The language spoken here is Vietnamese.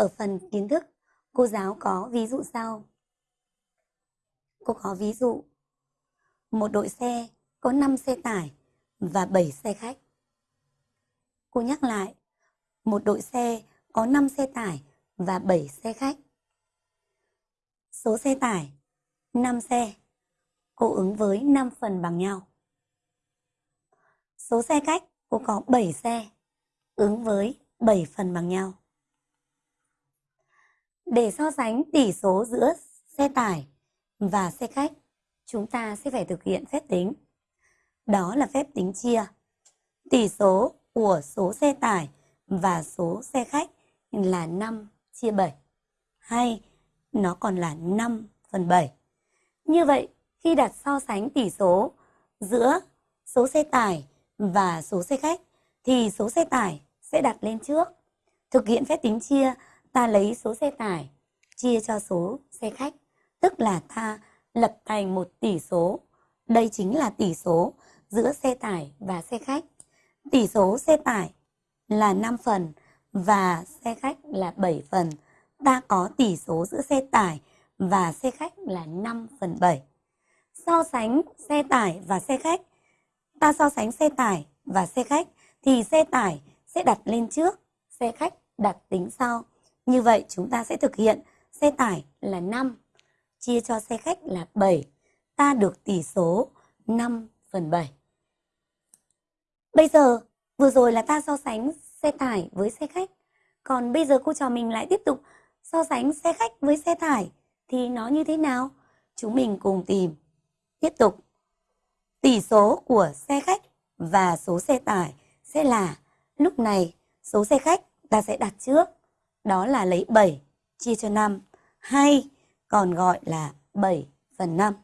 Ở phần kiến thức, cô giáo có ví dụ sau. Cô có ví dụ. Một đội xe có 5 xe tải và 7 xe khách. Cô nhắc lại. Một đội xe có 5 xe tải và 7 xe khách. Số xe tải 5 xe. Cô ứng với 5 phần bằng nhau. Số xe khách cô có 7 xe. Ứng với 7 phần bằng nhau. Để so sánh tỷ số giữa xe tải và xe khách, chúng ta sẽ phải thực hiện phép tính. Đó là phép tính chia. Tỷ số của số xe tải và số xe khách là 5 chia 7. Hay nó còn là 5 phần 7. Như vậy, khi đặt so sánh tỷ số giữa số xe tải và số xe khách, thì số xe tải sẽ đặt lên trước. Thực hiện phép tính chia, ta lấy số xe tải chia cho số xe khách, tức là ta lập thành một tỷ số. Đây chính là tỷ số giữa xe tải và xe khách. Tỷ số xe tải là 5 phần và xe khách là 7 phần. Ta có tỷ số giữa xe tải và xe khách là 5 phần 7. So sánh xe tải và xe khách. Ta so sánh xe tải và xe khách thì xe tải sẽ đặt lên trước, xe khách đặt tính sau. Như vậy chúng ta sẽ thực hiện xe tải là 5, chia cho xe khách là 7. Ta được tỷ số 5 phần 7. Bây giờ, vừa rồi là ta so sánh xe tải với xe khách. Còn bây giờ cô trò mình lại tiếp tục so sánh xe khách với xe tải thì nó như thế nào? Chúng mình cùng tìm. Tiếp tục. Tỷ số của xe khách và số xe tải sẽ là lúc này số xe khách ta sẽ đặt trước. Đó là lấy 7 chia cho 5 hay còn gọi là 7 phần 5.